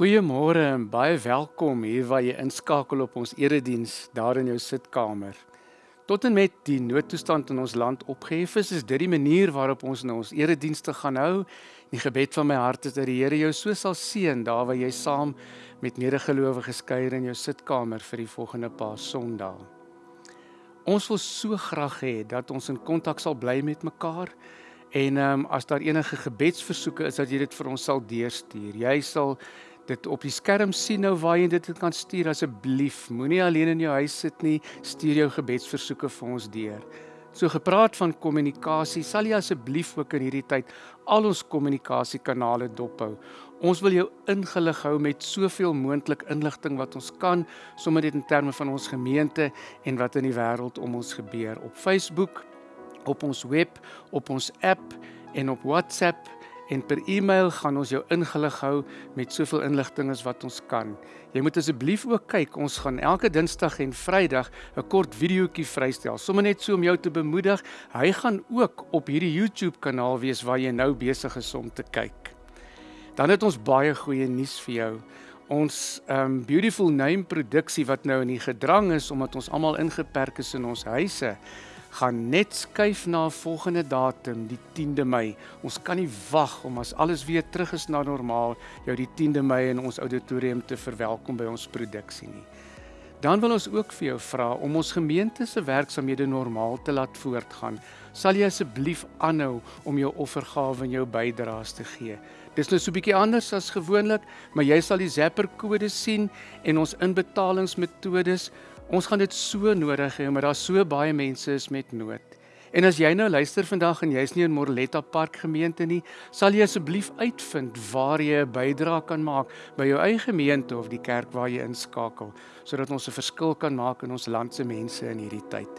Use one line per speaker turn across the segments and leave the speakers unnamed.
Goeiemôre en baie welkom hier waar jy inskakel op ons erediens daar in jou sitkamer. Tot en met die noodtoestand in ons land opgehef is, is dit die manier waarop ons nou ons eredienste gaan hou. Die gebed van my hart is dat die Here jou so sal seën daar waar jy saam met medegelowiges kuier in jou sitkamer vir die volgende paar Sondae. Ons wil so graag hê dat ons in kontak sal bly met mekaar. En ehm um, as daar enige gebedsversoeke is dat jy dit vir ons sal deurstuur. Jy sal dit op die skerm sien nou waar jy dit kan stuur asseblief. Moenie alleen in jou huis sit nie. Stuur jou gebedsversoeke vir ons deur. So gepraat van kommunikasie, sal jy asseblief ook in hierdie tyd al ons kommunikasiekanale dophou. Ons wil jou ingelig hou met soveel moontlik inligting wat ons kan, sommer dit in terme van ons gemeente en wat in die wêreld om ons gebeur op Facebook, op ons web, op ons app en op WhatsApp en per e-mail gaan ons jou ingelig hou met soveel inligting as wat ons kan. Jy moet asseblief ook kyk, ons gaan elke Dinsdag en Vrydag 'n kort videoetjie vrystel, sommer net so om jou te bemoedig. Hy gaan ook op hierdie YouTube kanaal wees waar jy nou besig is om te kyk. Dan het ons baie goeie nuus vir jou. Ons um beautiful name produksie wat nou in die gedrang is omdat ons almal ingeperk is in ons huise gaan net skuif na 'n volgende datum, die 10de Mei. Ons kan nie wag om as alles weer terug is na normaal jou die 10de Mei in ons auditorium te verwelkom by ons produksie nie. Dan wil ons ook vir jou vra om ons gemeente se werksamehede normaal te laat voortgaan. Sal jy asseblief aanhou om jou offergawe en jou bydraes te gee? Dis nou so 'n bietjie anders as gewoonlik, maar jy sal die Zapper kode sien en ons inbetalingsmetodes. Ons gaan dit so nodig hê omdat daar so baie mense is met nood. En as jy nou luister vandag en jy's nie in Morletta Park gemeente nie, sal jy asseblief uitvind waar jy 'n bydrae kan maak by jou eie gemeente of die kerk waar jy inskakel, sodat ons 'n verskil kan maak in ons land se mense in hierdie tyd.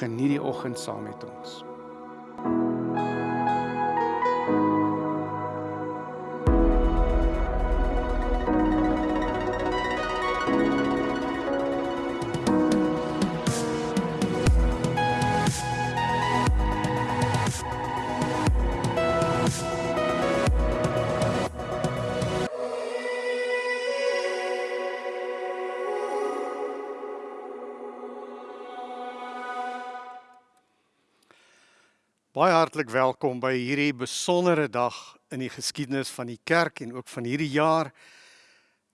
Geniet die oggend saam met ons.
Hartlik welkom by hierdie besondere dag in die geskiedenis van die kerk en ook van hierdie jaar.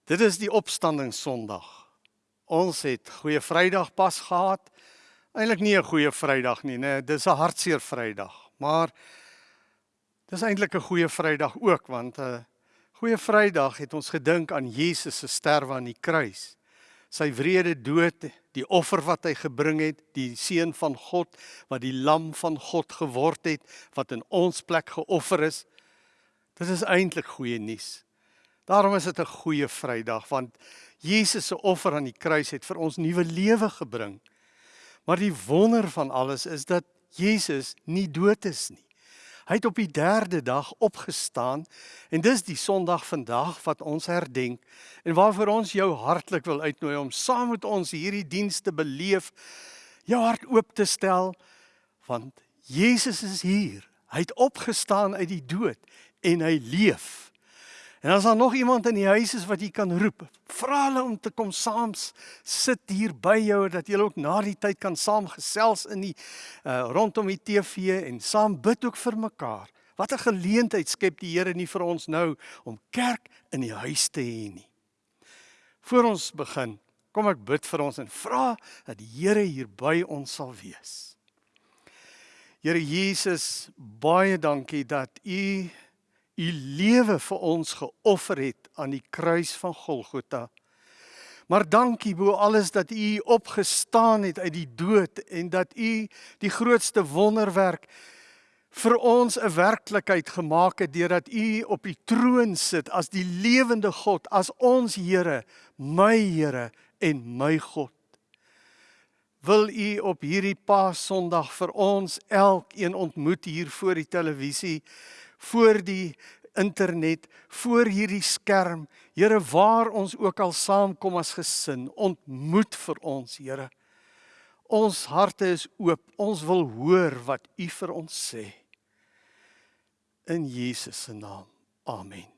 Dit is die opstanding Sondag. Ons het Goeie Vrydag pas gehad. Eintlik nie 'n goeie Vrydag nie, nee, dis 'n hartseer Vrydag, maar dis eintlik 'n goeie Vrydag ook want 'n uh, Goeie Vrydag het ons gedink aan Jesus se sterwe aan die kruis. Sy wrede dood die offer wat hy gebring het, die seun van God wat die lam van God geword het wat in ons plek geoffer is. Dit is eintlik goeie nuus. Daarom is dit 'n goeie Vrydag want Jesus se offer aan die kruis het vir ons nuwe lewe gebring. Maar die wonder van alles is dat Jesus nie dood is nie. Hy het op die 3de dag opgestaan en dis die Sondag vandag wat ons herdenk en waarvoor ons jou hartlik wil uitnooi om saam met ons hierdie diens te beleef, jou hart oop te stel want Jesus is hier. Hy het opgestaan uit die dood en hy leef. En as daar nog iemand in die huis is wat jy kan roep, vra hulle om te kom saam sit hier by jou dat julle ook na die tyd kan saam gesels in die uh, rondom die TV en saam bid ook vir mekaar. Wat 'n geleentheid skep die Here nie vir ons nou om kerk in die huis te hê nie. Voor ons begin, kom ek bid vir ons en vra dat die Here hier by ons sal wees. Here Jesus, baie dankie dat U u lewe vir ons geoffer het aan die kruis van Golgotha. Maar dankie bo alles dat u opgestaan het uit die dood en dat u die grootste wonderwerk vir ons 'n werklikheid gemaak het deurdat u op die troon sit as die lewende God, as ons Here, my Here en my God. Wil u op hierdie Paasondag vir ons elkeen ontmoet hier voor die televisie voor die internet, voor hierdie skerm. Here, waar ons ook al saamkom as gesin, ontmoet vir ons, Here. Ons harte is oop. Ons wil hoor wat U vir ons sê. In Jesus se naam. Amen.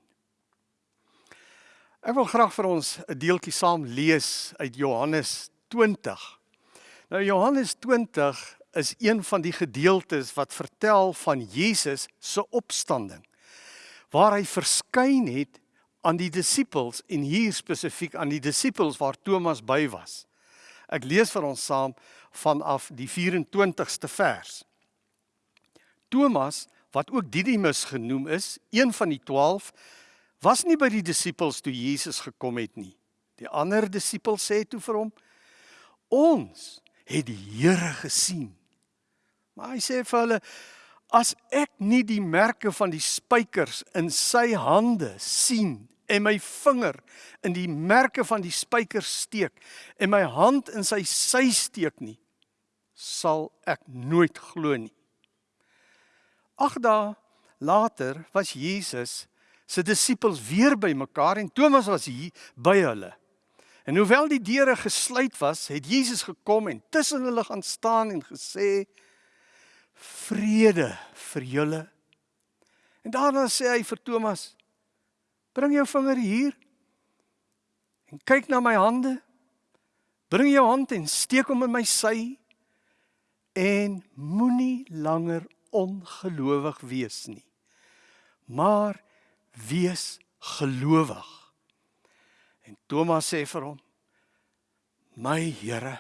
Ek wil graag vir ons 'n deeltjie saam lees uit Johannes 20. Nou Johannes 20 is een van die gedeeltes wat vertel van Jesus se opstanding. Waar hy verskyn het aan die disippels en hier spesifiek aan die disippels waar Thomas by was. Ek lees vir ons saam vanaf die 24ste vers. Thomas, wat ook Didimus genoem is, een van die 12, was nie by die disippels toe Jesus gekom het nie. Die ander disipels sê toe vir hom: "Ons het die Here gesien." Maar hy sê vir hulle as ek nie die merke van die spykers in sy hande sien en my vinger in die merke van die spykers steek en my hand in sy sy steek nie sal ek nooit glo nie. Ag dae later was Jesus se disippels weer by mekaar en Thomas was hier by hulle. En hoewel die deure gesluit was, het Jesus gekom en tussen hulle gaan staan en gesê: vrede vir julle. En daarna sê hy vir Thomas: Bring jou vinger hier en kyk na my hande. Bring jou hand en steek hom in my sy en moenie langer ongelowig wees nie. Maar wees gelowig. En Thomas sê vir hom: my Here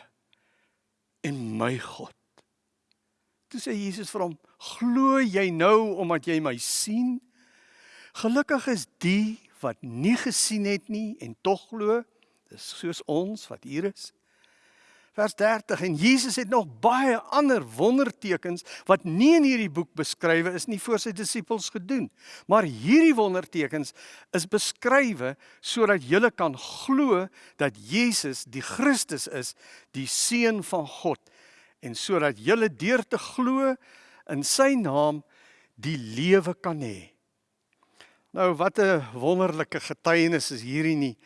en my God. Toe sê Jesus vir hom: "Glo jy nou omdat jy my sien? Gelukkig is die wat nie gesien het nie en tog glo." Dis soos ons wat hier is. Vers 30 en Jesus het nog baie ander wondertekens wat nie in hierdie boek beskrywe is nie voor sy disippels gedoen. Maar hierdie wondertekens is beskrywe sodat julle kan glo dat Jesus die Christus is, die seun van God en sodat julle deur te glo in sy naam die lewe kan hê. Nou wat 'n wonderlike getuienis is hierdie nie.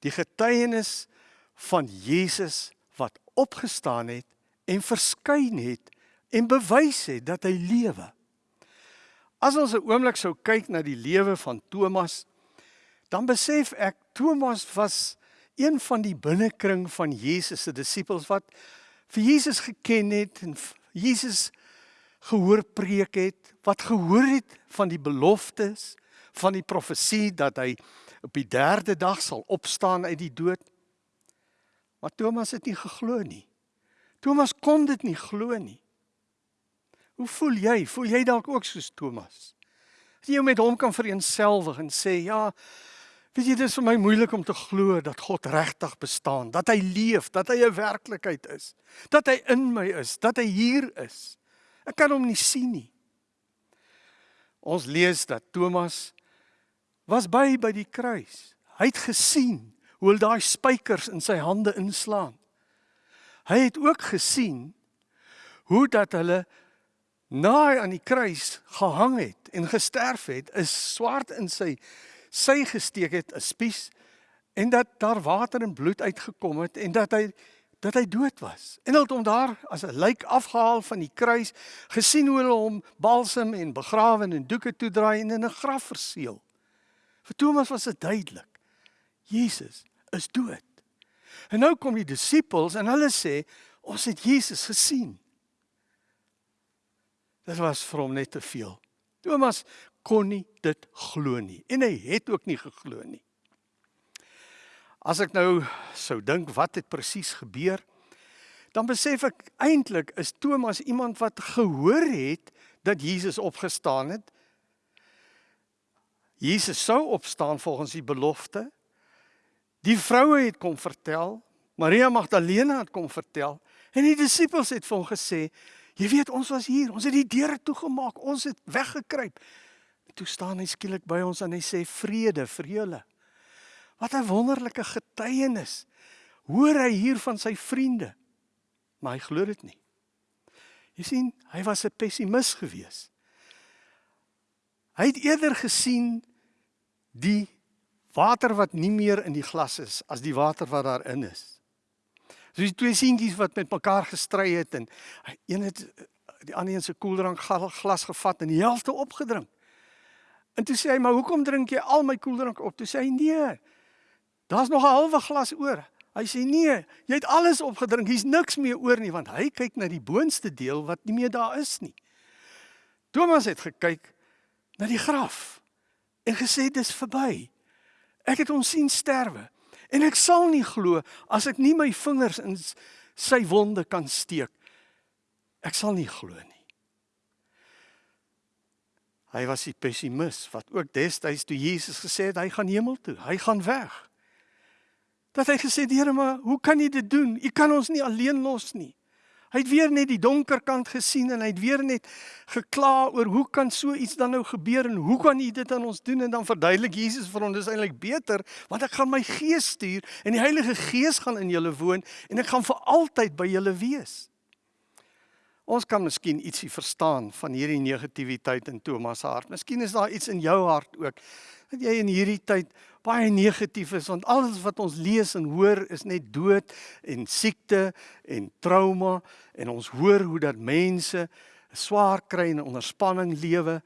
Die getuienis van Jesus wat opgestaan het en verskyn het en bewys het dat hy lewe. As ons 'n oomblik sou kyk na die lewe van Thomas, dan besef ek Thomas was een van die binnekring van Jesus se disippels wat vir Jesus geken het en Jesus gehoor preek het, wat gehoor het van die beloftes, van die profesie dat hy op die 3de dag sal opstaan uit die dood. Maar Thomas het nie geglo nie. Thomas kon dit nie glo nie. Hoe voel jy? Voel jy dalk ook soos Thomas? As jy met hom kan vereensgewig en sê, "Ja, weet jy, dit is vir my moeilik om te glo dat God regtig bestaan, dat hy leef, dat hy 'n werklikheid is, dat hy in my is, dat hy hier is. Ek kan hom nie sien nie." Ons lees dat Thomas was by by die kruis. Hy het gesien hoe hy daai spykers in sy hande inslaan. Hy het ook gesien hoe dat hulle naai aan die kruis gehang het en gesterf het, 'n swaard in sy sy gesteek het, 'n spies en dat daar water en bloed uitgekom het en dat hy dat hy dood was. En hulle het hom daar as 'n lijk afgehaal van die kruis, gesien hoe hulle hom balsam en begrawe en doeke toedraai en in 'n graf verseël. Vir Thomas was dit duidelik. Jesus is dood. En nou kom die disippels en hulle sê ons het Jesus gesien. Dit was vir hom net te veel. Thomas kon nie dit glo nie en hy het ook nie geglo nie. As ek nou sou dink wat het presies gebeur, dan besef ek eintlik is Thomas iemand wat gehoor het dat Jesus opgestaan het. Jesus sou opstaan volgens die belofte Die vroue het kom vertel, Maria Magdalena het kom vertel en die disippels het vir hom gesê, jy weet ons was hier, ons het die deure toegemaak, ons het weggekruip. Toe staan hy skielik by ons en hy sê vrede vir julle. Wat 'n wonderlike getuienis. Hoor hy hier van sy vriende. Maar hy glo dit nie. Jy sien, hy was 'n pessimis geweest. Hy het eerder gesien die water wat nie meer in die glas is as die water wat daarin is. So die twee seentjies wat met mekaar gestry het en een het die ander een se koeldrank glas gevat en die helfte opgedrink. En toe sê hy, "Maar hoekom drink jy al my koeldrank op?" Toe sê hy, "Nee. Daar's nog 'n halwe glas oor." Hy sê, "Nee, jy het alles opgedrink. Hier's niks meer oor nie, want hy kyk na die boonste deel wat nie meer daar is nie." Thomas het gekyk na die graf en gesê, "Dis verby." Ek het hom sien sterwe en ek sal nie glo as ek nie my vingers in sy wonde kan steek. Ek sal nie glo nie. Hy was die pessimis wat ook destyds toe Jesus gesê het hy gaan hemel toe, hy gaan weg. Dat hy gesê het, Here, maar hoe kan U dit doen? U kan ons nie alleen los nie. Hy het weer net die donker kant gesien en hy het weer net gekla oor hoe kan so iets dan nou gebeur en hoe kan U dit aan ons doen en dan verduidelik Jesus vir hom dis eintlik beter want ek gaan my gees stuur en die Heilige Gees gaan in julle woon en ek gaan vir altyd by julle wees. Ons kan miskien ietsie verstaan van hierdie negativiteit in Thomas se hart. Miskien is daar iets in jou hart ook dat jy in hierdie tyd baie negatief is want alles wat ons lees en hoor is net dood en siekte en trauma en ons hoor hoe dat mense swaar kry en onder spanning lewe.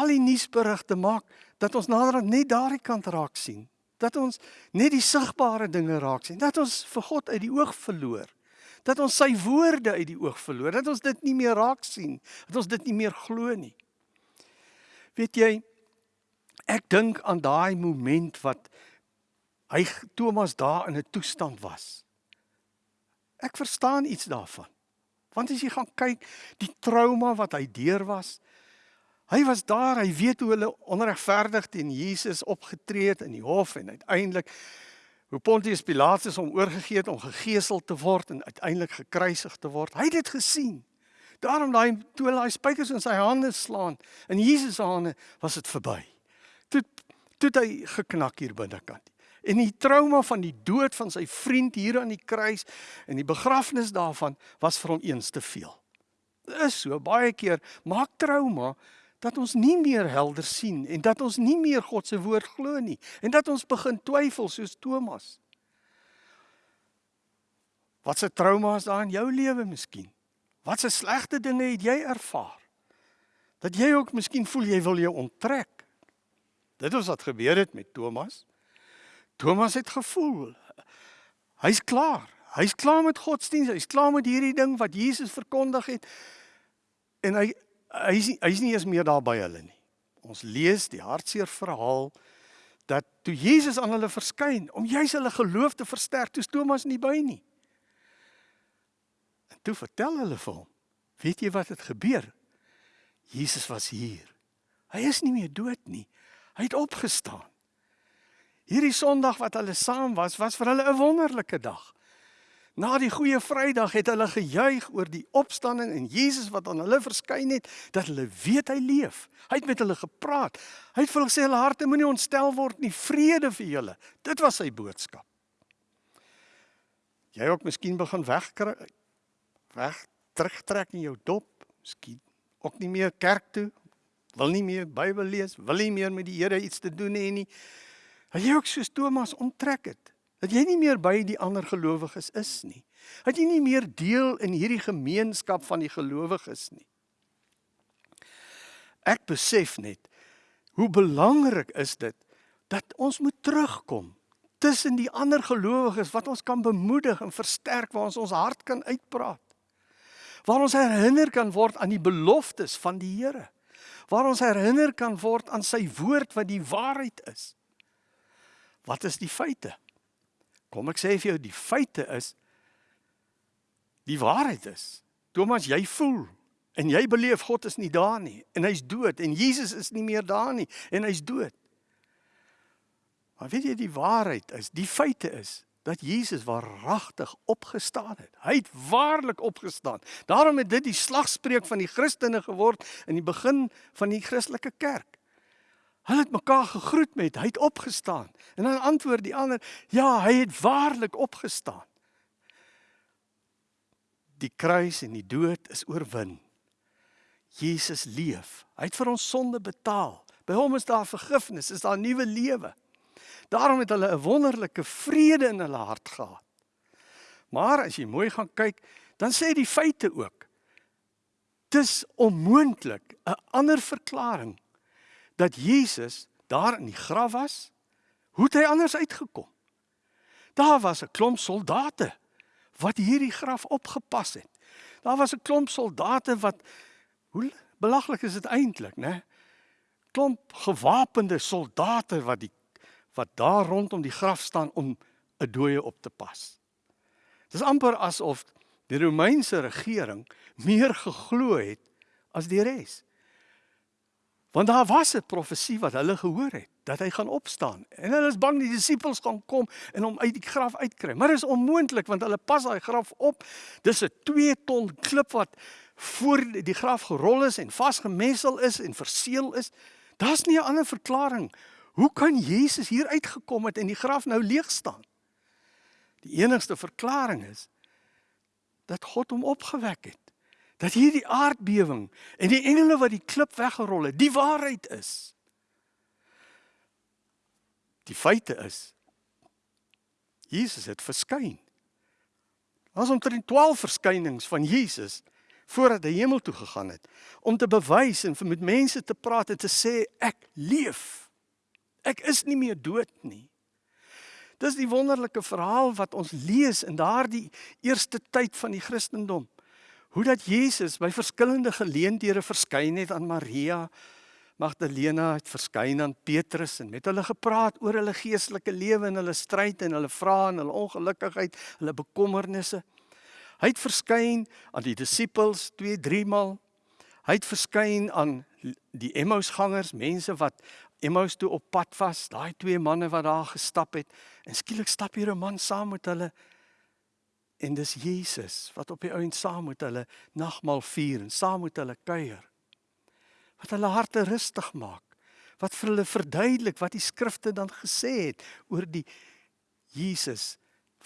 Al die nuusberigte maak dat ons naderhand net daardie kant raak sien. Dat ons net die sigbare dinge raak sien. Dat ons vir God uit die oog verloor. Dat ons sy woorde uit die oog verloor. Dat ons dit nie meer raak sien. Dat ons dit nie meer glo nie. Weet jy, Ek dink aan daai moment wat hy Thomas daar in 'n toestand was. Ek verstaan iets daarvan. Want as jy gaan kyk die trauma wat hy deur was, hy was daar, hy weet hoe hulle onregverdig teen Jesus opgetree het in die hof en uiteindelik hoe Pontius Pilatus hom oorgegee het om gegeesel te word en uiteindelik gekruisig te word. Hy het dit gesien. Daarom daai toe hy spykers in sy hande slaan in Jesus se hande was dit verby. Toe toe hy geknak hier binnekant. En die trauma van die dood van sy vriend hier aan die kruis en die begrafnis daarvan was vir hom eens te veel. Dit is so baie keer maak trauma dat ons nie meer helder sien en dat ons nie meer God se woord glo nie en dat ons begin twyfel soos Thomas. Wat se trauma is daar in jou lewe miskien? Wat se slegte dinge het jy ervaar? Dat jy ook miskien voel jy wil jou onttrek. Dit was wat gebeur het met Thomas. Thomas het gevoel hy's klaar. Hy's klaar met godsdienst, hy's klaar met hierdie ding wat Jesus verkondig het. En hy hy's hy's nie eens meer daar by hulle nie. Ons lees die hartseer verhaal dat toe Jesus aan hulle verskyn om juis hulle geloof te versterk, toe Thomas nie by nie. En toe vertel hulle vir hom, weet jy wat het gebeur? Jesus was hier. Hy is nie meer dood nie. Hy het opgestaan. Hierdie Sondag wat hulle saam was, was vir hulle 'n wonderlike dag. Na die goeie Vrydag het hulle gejuig oor die opstanding en Jesus wat aan hulle verskyn het, dat hulle weet hy leef. Hy het met hulle gepraat. Hy het vir hulle gesê hulle harte moenie ontstel word nie, vrede vir julle. Dit was sy boodskap. Jy ook miskien begin wegkry weg terugtrek in jou dop, miskien ook nie meer kerk toe, wil nie meer Bybel lees, wil nie meer met die Here iets te doen hê nie. Hy ook soos Thomas onttrek het dat jy nie meer by die ander gelowiges is nie. Dat jy nie meer deel in hierdie gemeenskap van die gelowiges nie. Ek besef net hoe belangrik is dit dat ons moet terugkom tussen die ander gelowiges wat ons kan bemoedig en versterk waar ons ons hart kan uitpraat. Waar ons herinner kan word aan die beloftes van die Here. Waar ons herinner kan word aan sy woord wat die waarheid is. Wat is die feite? Kom ek sê vir jou die feite is die waarheid is. Thomas, jy voel en jy beleef God is nie daar nie en hy's dood en Jesus is nie meer daar nie en hy's dood. Maar weet jy die waarheid is, die feite is dat Jesus waaragtig opgestaan het. Hy het waarlik opgestaan. Daarom het dit die slagspreuk van die Christene geword in die begin van die Christelike kerk. Hulle het mekaar gegroet met hy het opgestaan. En dan antwoord die ander, ja, hy het waarlik opgestaan. Die kruis en die dood is oorwin. Jesus leef. Hy het vir ons sonde betaal. By hom is daar vergifnis, is daar nuwe lewe. Daarom het hulle 'n wonderlike vrede in hulle hart gehad. Maar as jy mooi gaan kyk, dan sê die feite ook. Dis onmoontlik 'n ander verklaring dat Jesus daar in die graf was, hoe het hy anders uitgekom? Daar was 'n klomp soldate wat hierdie graf opgepas het. Daar was 'n klomp soldate wat hoe belaglik is dit eintlik, né? Klomp gewapende soldate wat die wat daar rondom die graf staan om 'n dooie op te pas. Dis amper asof die Romeinse regering meer geglo het as die res. Want daar was 'n profesie wat hulle gehoor het dat hy gaan opstaan. En hulle is bang die disippels gaan kom en hom uit die graf uitkry. Maar dit is onmoontlik want hulle pas daai graf op. Dis 'n 2 ton klip wat voor die graf gerol is en vasgemessel is en verseël is. Daar's nie 'n ander verklaring. Hoe kan Jesus hier uitgekom het en die graf nou leeg staan? Die enigste verklaring is dat God hom opgewek het dat hierdie aardbewing en die engele wat die klip weggerol het, die waarheid is. Die feite is Jesus het verskyn. Ons omtrent 12 verskynings van Jesus voordat hy hemel toe gegaan het om te bewys en met mense te praat en te sê ek leef. Ek is nie meer dood nie. Dis die wonderlike verhaal wat ons lees in daardie eerste tyd van die Christendom hoe dat Jesus by verskillende geleenthede verskyn het aan Maria Magdalena het verskyn aan Petrus en met hulle gepraat oor hulle geestelike lewe en hulle stryd en hulle vrae en hulle ongelukkigheid, hulle bekommernisse. Hy het verskyn aan die disippels 2, 3 maal. Hy het verskyn aan die Emmausgangers, mense wat Emmaus toe op pad was, daai twee manne wat daar gestap het. En skielik stap hier 'n man saam met hulle. En dis Jesus wat op die ouend saam met hulle nagmaal vier en saam met hulle kuier. Wat hulle harte rustig maak. Wat vir hulle verduidelik wat die skrifte dan gesê het oor die Jesus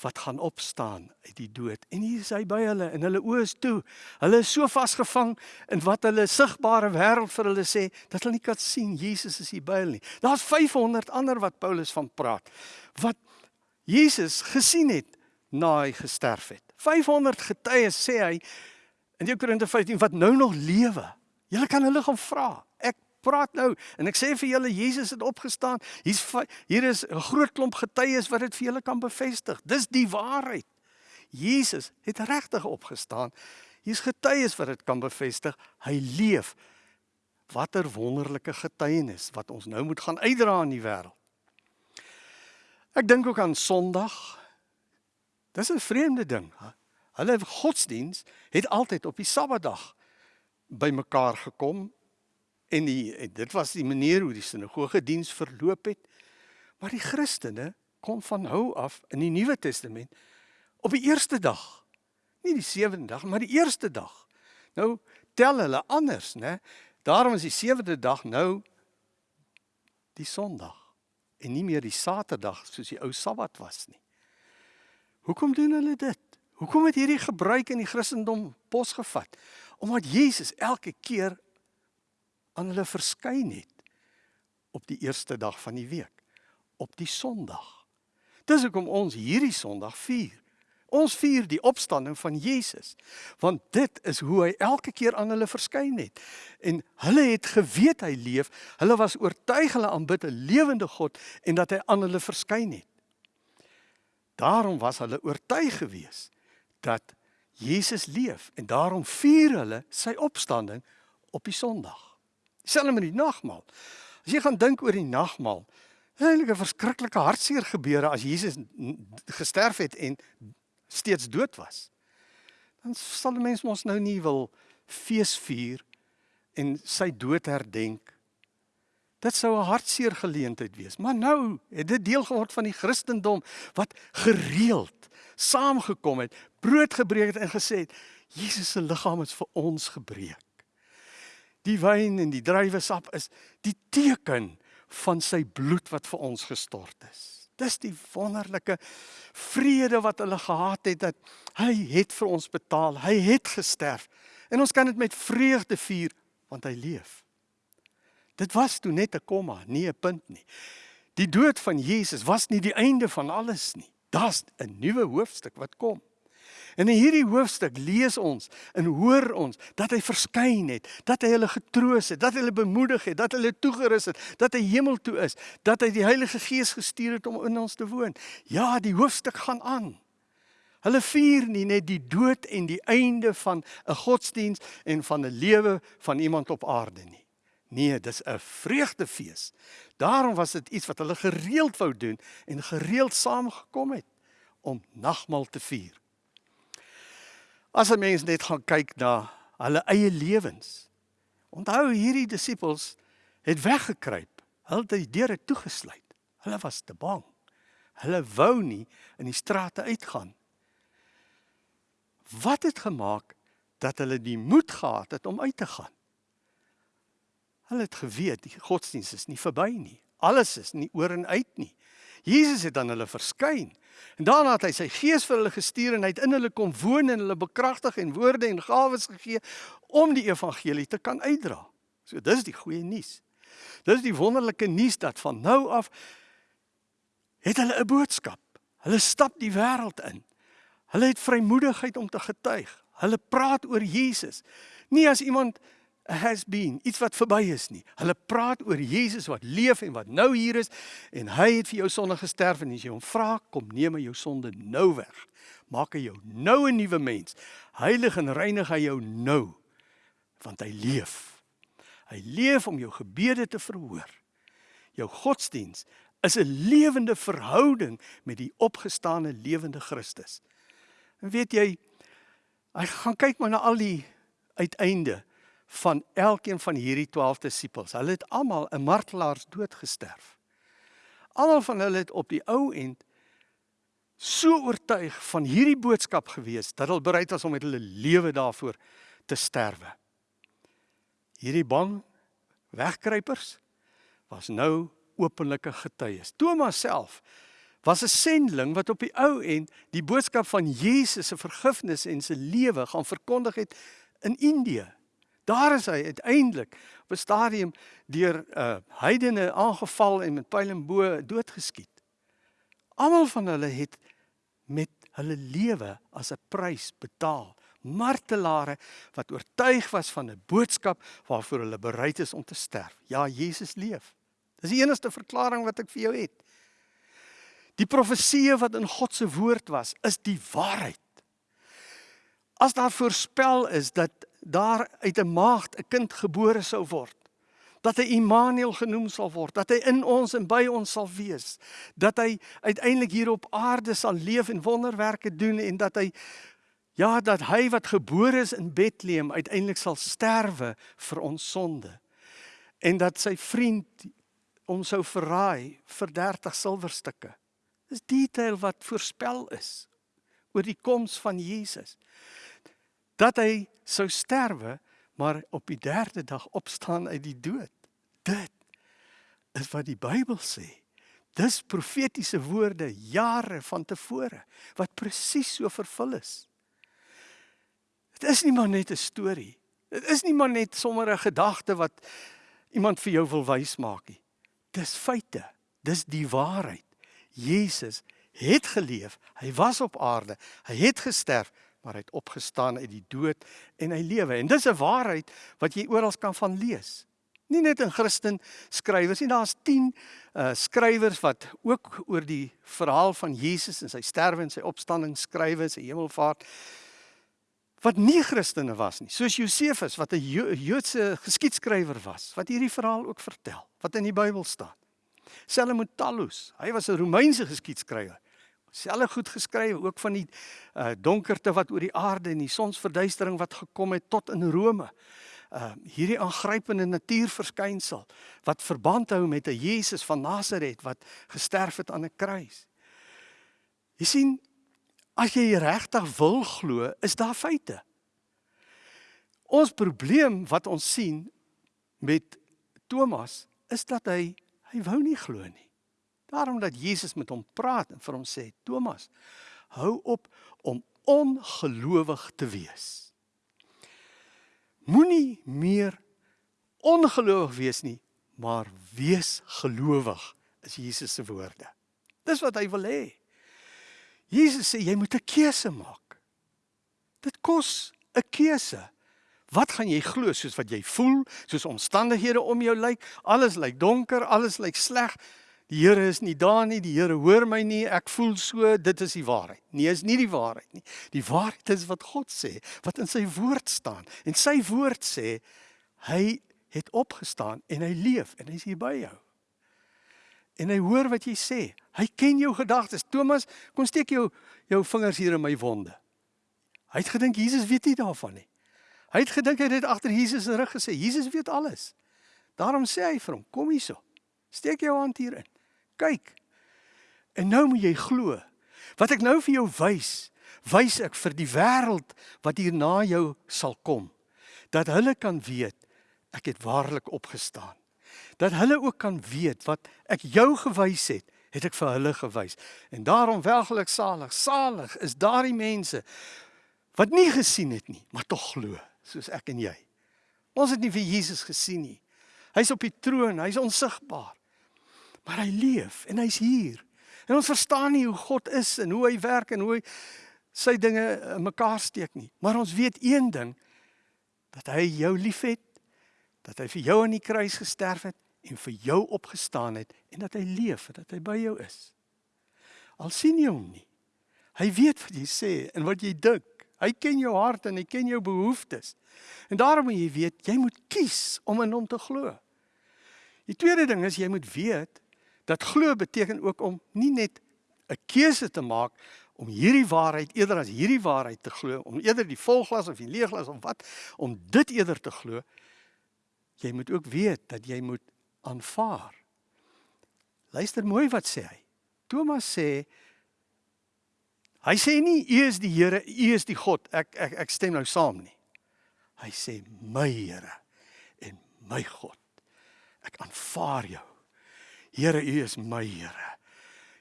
wat gaan opstaan uit die dood. En hier is hy by hulle en hulle oë is toe. Hulle is so vasgevang in wat hulle sigbare wêreld vir hulle sê dat hulle nie kan sien Jesus is hier by hulle nie. Daar's 500 ander wat Paulus van praat wat Jesus gesien het na hy gesterf het. 500 getuies sê hy in 2 Korinte 15 wat nou nog lewe. Julle kan hulle gaan vra. Ek praat nou en ek sê vir julle Jesus het opgestaan. Hier's hier is 'n groot klomp getuies wat dit vir julle kan bevestig. Dis die waarheid. Jesus het regtig opgestaan. Hier's getuies wat dit kan bevestig. Hy leef. Watter wonderlike getuienis wat ons nou moet gaan uitdra in die wêreld. Ek dink ook aan Sondag. Dis 'n vreemde ding. Hulle godsdiens het altyd op die Sabbatdag bymekaar gekom En die en dit was die manier hoe die sinagoge diens verloop het. Maar die Christene kom van hou af in die Nuwe Testament op die eerste dag. Nie die sewende dag, maar die eerste dag. Nou tel hulle anders, né? Daarom is die sewende dag nou die Sondag en nie meer die Saterdag soos die ou Sabbat was nie. Hoekom doen hulle dit? Hoekom het hierdie gebruik in die Christendom posgevat? Omdat Jesus elke keer aan hulle verskyn het op die eerste dag van die week, op die Sondag. Dis hoekom ons hierdie Sondag vier. Ons vier die opstanding van Jesus, want dit is hoe hy elke keer aan hulle verskyn het. En hulle het geweet hy leef, hulle was oortuig hulle aanbid 'n lewende God en dat hy aan hulle verskyn het. Daarom was hulle oortuig gewees dat Jesus leef en daarom vier hulle sy opstanding op die Sondag. Selfs met die nagmaal. As jy gaan dink oor die nagmaal, is eintlik 'n verskriklike hartseer gebeure as Jesus gesterf het en steeds dood was. Dan sal mense mos nou nie wil fees vier en sy dood herdenk. Dit sou 'n hartseer geleentheid wees. Maar nou het dit deel geword van die Christendom wat gereeld saamgekom het, brood gebreek het en gesê het Jesus se liggaam is vir ons gebreek. Die wyn en die druiwesap is die teken van sy bloed wat vir ons gestort is. Dis die wonderlike vrede wat hulle gehad het dat hy het vir ons betaal. Hy het gesterf. En ons kan dit met vreugde vier want hy leef. Dit was toe net 'n komma, nie 'n punt nie. Die dood van Jesus was nie die einde van alles nie. Daar's 'n nuwe hoofstuk wat kom. En in hierdie hoofstuk lees ons en hoor ons dat hy verskyn het, dat hy hulle getroos het, dat hy hulle bemoedig het, dat hy hulle toegerus het, dat hy hemel toe is, dat hy die Heilige Gees gestuur het om in ons te woon. Ja, die hoofstuk gaan aan. Hulle vier nie net die dood en die einde van 'n godsdiens en van 'n lewe van iemand op aarde nie. Nee, dis 'n vreugdefees. Daarom was dit iets wat hulle gereeld wou doen en gereeld saamgekom het om nagmaal te vier. As 'n mens net gaan kyk na hulle eie lewens. Onthou hierdie disippels het weggekruip. Hulle het die deure toegesluit. Hulle was te bang. Hulle wou nie in die strate uitgaan. Wat het gemaak dat hulle die moed gehad het om uit te gaan? Hulle het geweet die godsdiens is nie verby nie. Alles is nie oor en uit nie. Jesus het aan hulle verskyn. En daarna het hy sy gees vir hulle gestuur en hy het in hulle kom woon en hulle bekragtig en woorde en gawes gegee om die evangelie te kan uitdra. So dis die goeie nuus. Dis die wonderlike nuus dat van nou af het hulle 'n boodskap. Hulle stap die wêreld in. Hulle het vrymoedigheid om te getuig. Hulle praat oor Jesus. Nie as iemand has been, iets wat verby is nie. Hulle praat oor Jesus wat leef en wat nou hier is en hy het vir jou sonde gesterf en as jy hom vra, kom neem hy jou sonde nou weg. Maak hy jou nou 'n nuwe mens. Heilig en reinig hy jou nou want hy leef. Hy leef om jou gebede te verhoor. Jou godsdiens is 'n lewende verhouding met die opgestane lewende Christus. En weet jy, Hy gaan kyk maar na al die uiteinde van elkeen van hierdie 12 disippels. Hulle het almal 'n martelaars dood gesterf. Almal van hulle het op die ou end so oortuig van hierdie boodskap gewees dat hulle bereid was om met hulle lewe daarvoor te sterwe. Hierdie bang wegkruipers was nou openlike getuies. Thomas self was 'n sendeling wat op die ou end die boodskap van Jesus se vergifnis en se lewe gaan verkondig het in Indië. Daar is hy uiteindelik op 'n stadium deur 'n uh, heidene aangeval en met pyl en bo doodgeskiet. Almal van hulle het met hulle lewe as 'n prys betaal. Martelare wat oortuig was van 'n boodskap waarvoor hulle bereid is om te sterf. Ja, Jesus leef. Dis die enigste verklaring wat ek vir jou het. Die profeseë wat in God se woord was, is die waarheid. As daar voorspel is dat daar uit 'n maagd 'n kind gebore sou word, dat hy Immanuel genoem sal word, dat hy in ons en by ons sal wees, dat hy uiteindelik hier op aarde sal leef en wonderwerke doen en dat hy ja, dat hy wat gebore is in Bethlehem uiteindelik sal sterwe vir ons sonde. En dat sy vriend ons sou verraai vir 30 silwerstukke. Dis detail wat voorspel is oor die koms van Jesus. Dat hy sou sterwe, maar op die derde dag opstaan uit die dood. Dit is wat die Bybel sê. Dis profetiese woorde jare van tevore wat presies so vervul is. Dit is nie maar net 'n storie. Dit is nie maar net sommer 'n gedagte wat iemand vir jou wil wys maak nie. Dis feite. Dis die waarheid. Jesus het geleef. Hy was op aarde. Hy het gesterf, maar hy het opgestaan uit die dood en hy lewe. En dis 'n waarheid wat jy oral kan van lees. Nie net in Christen skrywers nie, daar's 10 uh skrywers wat ook oor die verhaal van Jesus en sy sterwe en sy opstanding skryf, sy hemelvaart wat nie Christene was nie, soos Josefus wat 'n Joodse geskiedskrywer was, wat hierdie verhaal ook vertel, wat in die Bybel staan. Salomontallus, hy was 'n Romeinse geskiedskrywer. Selfe goed geskryf ook van die uh, donkerte wat oor die aarde en die sonsverduistering wat gekom het tot in Rome. Uh hierdie aangrypende natuurverskynsel wat verband hou met 'n Jesus van Nasaret wat gesterf het aan 'n kruis. Jy sien, as jy regtig wil glo, is daar feite. Ons probleem wat ons sien met Thomas is dat hy hy wou nie glo nie. Daarom dat Jesus met hom praat en vir hom sê: "Thomas, hou op om ongelowig te wees. Moenie meer ongelowig wees nie, maar wees gelowig." Is Jesus se woorde. Dis wat hy wil hê. Jesus sê jy moet 'n keuse maak. Dit kos 'n keuse. Wat gaan jy glo soos wat jy voel, soos omstandighede om jou lyk? Alles lyk donker, alles lyk sleg. Die Here is nie daar nie, die Here hoor my nie, ek voel so, dit is die waarheid. Nee, is nie die waarheid nie. Die waarheid is wat God sê, wat in sy woord staan. En sy woord sê hy het opgestaan en hy leef en hy is hier by jou. En hy hoor wat jy sê. Hy ken jou gedagtes. Thomas, kom steek jou jou vingers hier in my wonde. Hy het gedink Jesus weet nie daarvan nie. Hy het gedink hy het agter Jesus se rug gesê, Jesus weet alles. Daarom sê hy vir hom, kom hierso. Steek jou hand hierin kyk. En nou moet jy glo. Wat ek nou vir jou wys, wys ek vir die wêreld wat hier na jou sal kom. Dat hulle kan weet ek het waarlik opgestaan. Dat hulle ook kan weet wat ek jou gewys het, het ek vir hulle gewys. En daarom welgelik salig, salig is daardie mense wat nie gesien het nie, maar tog glo, soos ek en jy. Ons het nie vir Jesus gesien nie. Hy's op die troon, hy's onsigbaar. Maar hy leef en hy's hier. En ons verstaan nie hoe God is en hoe hy werk en hoe hy sy dinge in mekaar steek nie. Maar ons weet een ding dat hy jou liefhet, dat hy vir jou aan die kruis gesterf het en vir jou opgestaan het en dat hy leef en dat hy by jou is. Al sien jy hom nie. Hy weet wat jy sê en wat jy dink. Hy ken jou hart en hy ken jou behoeftes. En daarom moet jy weet, jy moet kies om in hom te glo. Die tweede ding is jy moet weet Dat glo beteken ook om nie net 'n keuse te maak om hierdie waarheid eerder as hierdie waarheid te glo, om eerder die volglas of die leeglas of wat, om dit eerder te glo, jy moet ook weet dat jy moet aanvaar. Luister mooi wat sê hy. Thomas sê hy sê nie u is die Here, u is die God. Ek ek ek stem nou saam nie. Hy sê my Here en my God. Ek aanvaar jou. Here, u is my Here.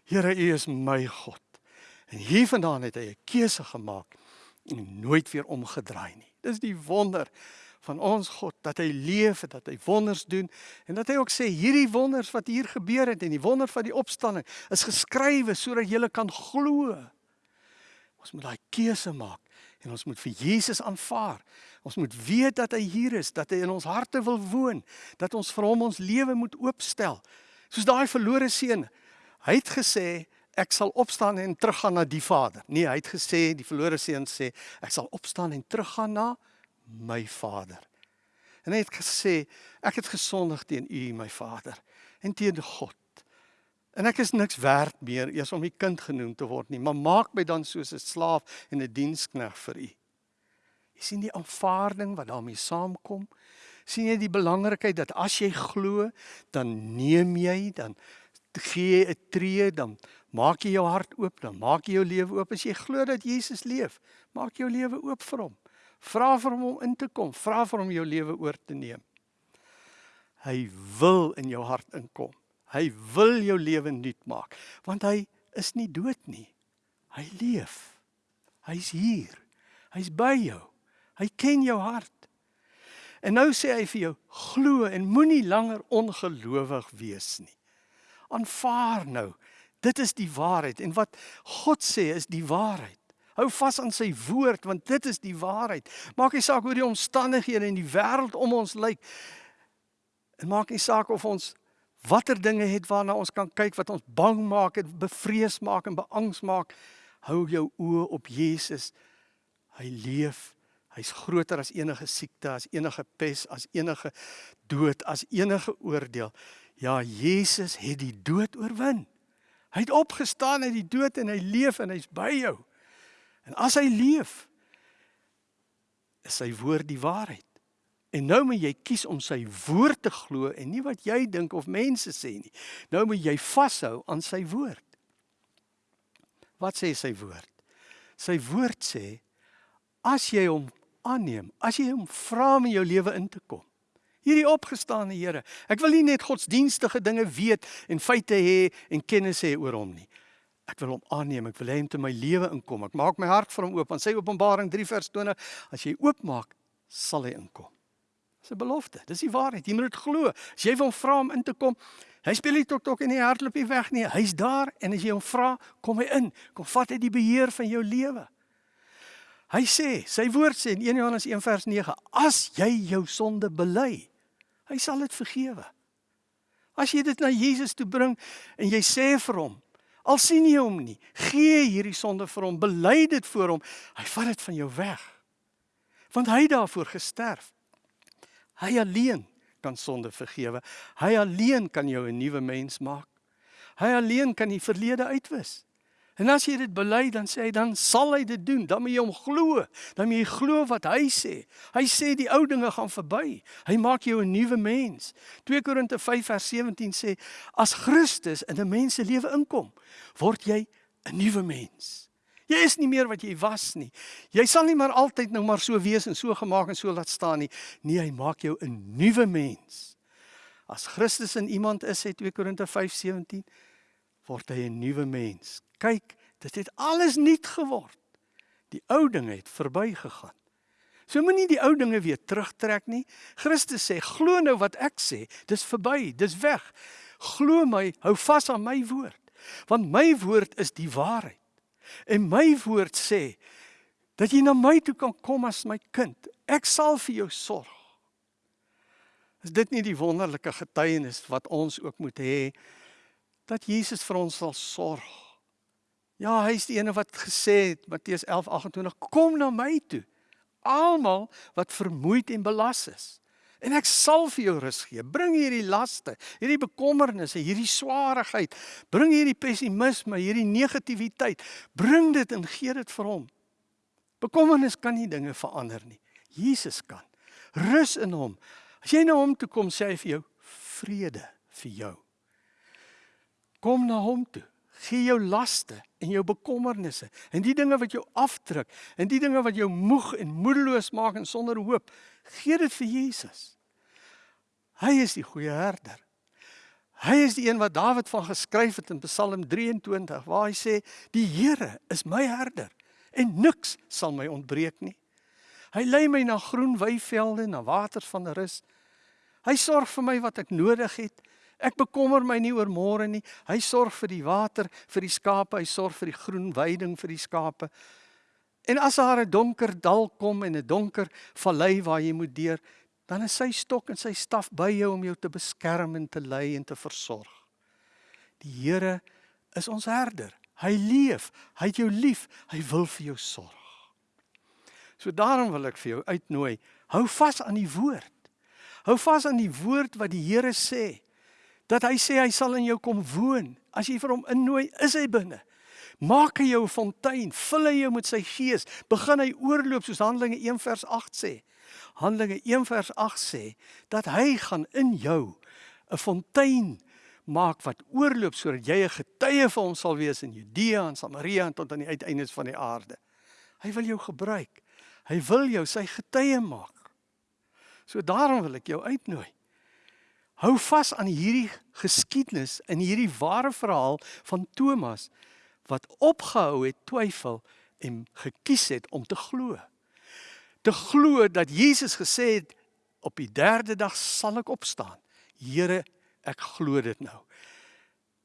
Here, u is my God. En hiervandaan het hy 'n keuse gemaak en nooit weer omgedraai nie. Dis die wonder van ons God dat hy leef en dat hy wonders doen en dat hy ook sê hierdie wonders wat hier gebeur het en die wonder van die opstanding is geskrywe sodat jy kan glo. Ons moet daai keuse maak en ons moet vir Jesus aanvaar. Ons moet weet dat hy hier is, dat hy in ons harte wil woon, dat ons vir hom ons lewe moet oopstel. Soos daai verlore seun. Hy het gesê ek sal opstaan en teruggaan na die Vader. Nee, hy het gesê die verlore seun sê ek sal opstaan en teruggaan na my Vader. En hy het gesê ek het gesondig teen U, my Vader, en teen God. En ek is niks werd meer eers om U kind genoem te word nie, maar maak my dan soos 'n slaaf en 'n dienskneg vir U. Jy sien die aanvaarding wat daarmee saamkom. Sien jy die belangrikheid dat as jy glo, dan neem jy, dan gee jy 'n tree, dan maak jy jou hart oop, dan maak jy jou lewe oop. As jy glo dat Jesus leef, maak jou lewe oop vir hom. Vra vir hom om in te kom, vra vir hom jou lewe oor te neem. Hy wil in jou hart inkom. Hy wil jou lewe nuut maak, want hy is nie dood nie. Hy leef. Hy's hier. Hy's by jou. Hy ken jou hart. En nou sê hy vir jou: glo en moenie langer ongelowig wees nie. Aanvaar nou. Dit is die waarheid en wat God sê is die waarheid. Hou vas aan sy woord want dit is die waarheid. Maak nie saak hoe die omstandighede in die wêreld om ons lyk. En maak nie saak of ons watter dinge het waarna ons kan kyk wat ons bang maak en bevrees maak en beangs maak. Hou jou oë op Jesus. Hy leef. Hy's groter as enige siekte, as enige pes, as enige dood, as enige oordeel. Ja, Jesus het die dood oorwin. Hy het opgestaan uit die dood en hy leef en hy's by jou. En as hy leef, is sy woord die waarheid. En nou moet jy kies om sy woord te glo en nie wat jy dink of mense sê nie. Nou moet jy vashou aan sy woord. Wat sê sy woord? Sy woord sê as jy hom aanneem, as jy hom vra om in jou lewe in te kom. Hierdie opgestane Here. Ek wil nie net godsdienstige dinge weet en feite hê en kennis hê oor hom nie. Ek wil hom aanneem. Ek wil hê hy moet in my lewe inkom. Ek maak my hart vir hom oop. Want sy Openbaring 3 vers 20, as jy oopmaak, sal hy inkom. Dis 'n belofte. Dis die waarheid. Jy moet dit glo. As jy hom vra om in te kom, hy speel nie tok tok en hy hardloop nie weg nie. Hy's daar en as jy hom vra, kom hy in. Kom vat hy die beheer van jou lewe. Hy sê, sy woord sê in 1 Johannes 1 vers 9, as jy jou sonde bely, hy sal dit vergewe. As jy dit na Jesus toe bring en jy sê vir hom, Al sien jy hom nie, gee hierdie sonde vir hom, bely dit voor hom. Hy vat dit van jou weg. Want hy het daarvoor gesterf. Hy alleen kan sonde vergewe. Hy alleen kan jou 'n nuwe mens maak. Hy alleen kan die verlede uitwis. En as jy dit bely, dan sê hy dan sal hy dit doen. Dan moet jy hom glo. Dan moet jy glo wat hy sê. Hy sê die ou dinge gaan verby. Hy maak jou 'n nuwe mens. 2 Korinte 5 vers 17 sê as Christus in 'n mens se lewe inkom, word jy 'n nuwe mens. Jy is nie meer wat jy was nie. Jy sal nie maar altyd nou maar so wees en so gemaak en so laat staan nie. Nee, hy maak jou 'n nuwe mens. As Christus in iemand is, sê 2 Korinte 5:17, word hy 'n nuwe mens kyk, dit het alles nuut geword. Die ou dinge het verbygegaan. So moenie die ou dinge weer terugtrek nie. Christus sê, glo nou wat ek sê, dis verby, dis weg. Glo my, hou vas aan my woord, want my woord is die waarheid. En my woord sê dat jy na my toe kan kom as my kind. Ek sal vir jou sorg. Is dit nie die wonderlike getuienis wat ons ook moet hê dat Jesus vir ons sal sorg? Ja, hy is die ene wat gesê het Matteus 11:28 kom na my toe. Almal wat vermoeid en belas is En ek sal vir jou rus gee. Bring hierdie laste, hierdie bekommernisse, hierdie swaarigheid, bring hierdie pessimisme, hierdie negativiteit, bring dit en gee dit vir hom. Bekommernis kan nie dinge verander nie. Jesus kan. Rus in hom. As jy na hom toe kom, sê hy vir jou vrede vir jou. Kom na hom toe. Gee jou laste en jou bekommernisse en die dinge wat jou afdruk en die dinge wat jou moeg en moedeloos maak en sonder hoop. Gee dit vir Jesus. Hy is die goeie herder. Hy is die een wat Dawid van geskryf het in Psalm 23 waar hy sê die Here is my herder en niks sal my ontbreek nie. Hy lei my na groen weivelde, na waters van rus. Hy sorg vir my wat ek nodig het. Ek bekommer my nie oor môre nie. Hy sorg vir die water vir die skape, hy sorg vir die groen weiding vir die skape. En as daar 'n donker dal kom en 'n donker vallei waar jy moet deur, dan is sy stok en sy staf by jou om jou te beskerm en te lei en te versorg. Die Here is ons herder. Hy leef, hy het jou lief, hy wil vir jou sorg. So daarom wil ek vir jou uitnooi, hou vas aan die woord. Hou vas aan die woord wat die Here sê dat hy sê hy sal in jou kom woon. As jy vir hom innooi, is hy binne. Maak hy jou 'n fontein, vul hy jou met sy gees, begin hy oorloop soos Handelinge 1 vers 8 sê. Handelinge 1 vers 8 sê dat hy gaan in jou 'n fontein maak wat oorloop sodat jy 'n getuie vir hom sal wees in Judea en Samaria en tot aan die uiteindes van die aarde. Hy wil jou gebruik. Hy wil jou sy getuie maak. So daarom wil ek jou uitnooi. Hou vas aan hierdie geskiedenis en hierdie ware verhaal van Thomas wat opgehou het twyfel en gekies het om te glo. Te glo dat Jesus gesê het op die 3de dag sal ek opstaan. Here, ek glo dit nou.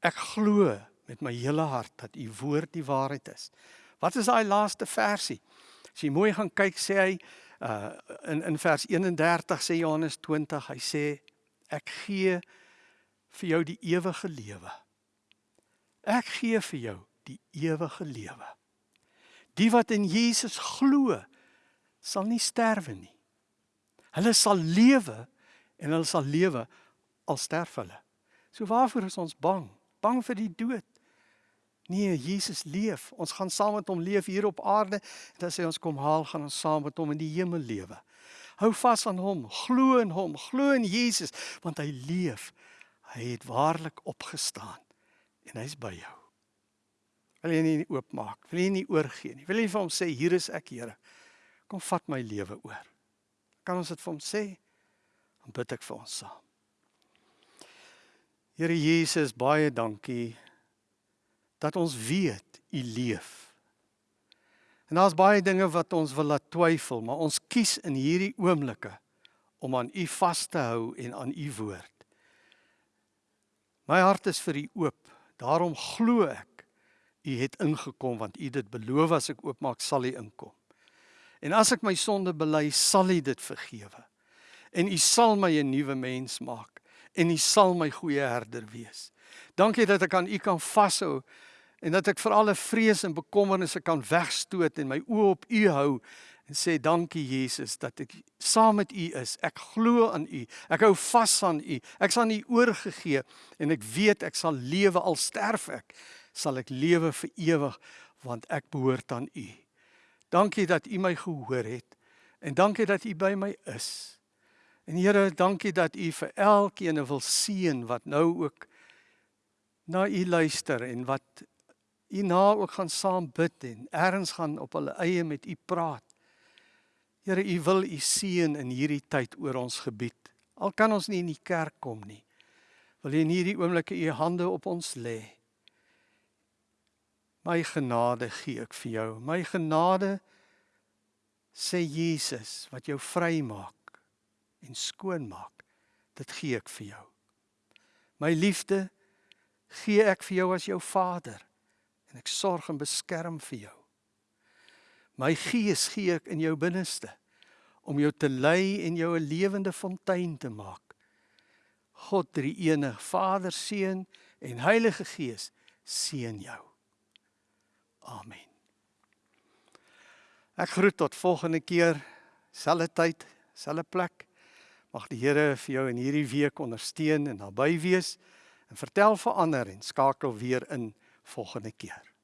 Ek glo met my hele hart dat u woord die waarheid is. Wat is daai laaste versie? As jy mooi gaan kyk, sê hy uh in in vers 31 sê Johannes 20, hy sê ek gee vir jou die ewige lewe. Ek gee vir jou die ewige lewe. Die wat in Jesus glo, sal nie sterwe nie. Hulle sal lewe en hulle sal lewe al sterf hulle. So waarvoor is ons bang? Bang vir die dood? Nee, Jesus leef. Ons gaan saam met hom leef hier op aarde en as hy ons kom haal, gaan ons saam met hom in die hemel lewe. Hou vas aan hom, glo in hom, glo in Jesus want hy leef. Hy het waarlik opgestaan en hy's by jou. Wil jy nie oopmaak? Wil jy nie oorgee nie? Wil jy vir hom sê hier is ek, Here. Kom vat my lewe oor. Kan ons dit vir hom sê? Dan bid ek vir ons saam. Here Jesus, baie dankie dat ons weet u leef. En daar's baie dinge wat ons wil laat twyfel, maar ons kies in hierdie oomblikke om aan U vas te hou en aan U woord. My hart is vir U oop. Daarom glo ek U het ingekom want U dit beloof as ek oopmaak sal U inkom. En as ek my sonde bely, sal U dit vergewe. En U sal my 'n nuwe mens maak en U sal my goeie herder wees. Dankie dat ek aan U kan vashou en dat ek vir alle vrees en bekommernisse kan wegstoot en my oë op U hou en sê dankie Jesus dat ek saam met U is. Ek glo aan U. Ek hou vas aan U. Ek sal U oorgegee en ek weet ek sal lewe al sterf ek, sal ek lewe vir ewig want ek behoort aan U. Dankie dat U my gehoor het en dankie dat U by my is. En Here, dankie dat U vir elkeen wil seën wat nou ook na U luister en wat hierna ook gaan saam bid en ergens gaan op hulle eie met u praat. Here, u wil u seën in hierdie tyd oor ons gebied. Al kan ons nie in die kerk kom nie. Wil u in hierdie oomblikke u hande op ons lê? My genade gee ek vir jou. My genade sê Jesus wat jou vry maak en skoon maak. Dit gee ek vir jou. My liefde gee ek vir jou as jou vader en ek sorg en beskerm vir jou. My gees gee ek in jou binneste om jou te lei en jou 'n lewende fontein te maak. God drie enig, Vader, Seun en Heilige Gees seën jou. Amen. Ek groet tot volgende keer, selfde tyd, selfde plek. Mag die Here vir jou in hierdie week ondersteun en naby wees en vertel vir ander en skakel weer in volgende keer.